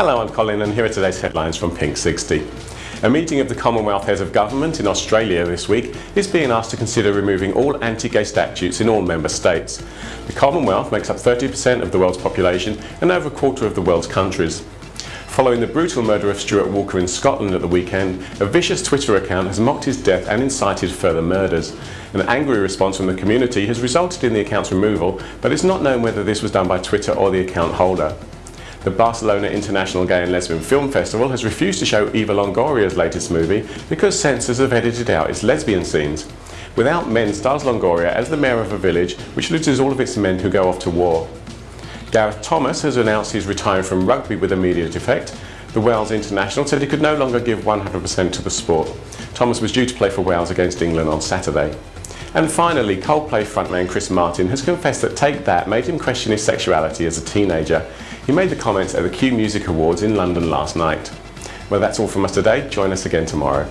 Hello, I'm Colin and here are today's headlines from Pink 60. A meeting of the Commonwealth Heads of Government in Australia this week is being asked to consider removing all anti-gay statutes in all member states. The Commonwealth makes up 30% of the world's population and over a quarter of the world's countries. Following the brutal murder of Stuart Walker in Scotland at the weekend, a vicious Twitter account has mocked his death and incited further murders. An angry response from the community has resulted in the account's removal, but it's not known whether this was done by Twitter or the account holder. The Barcelona International Gay and Lesbian Film Festival has refused to show Eva Longoria's latest movie because censors have edited out its lesbian scenes. Without Men stars Longoria as the mayor of a village which loses all of its men who go off to war. Gareth Thomas has announced he's retiring from rugby with immediate effect. The Wales international said he could no longer give 100% to the sport. Thomas was due to play for Wales against England on Saturday. And finally, Coldplay frontman Chris Martin has confessed that Take That made him question his sexuality as a teenager. He made the comments at the Q Music Awards in London last night. Well, that's all from us today. Join us again tomorrow.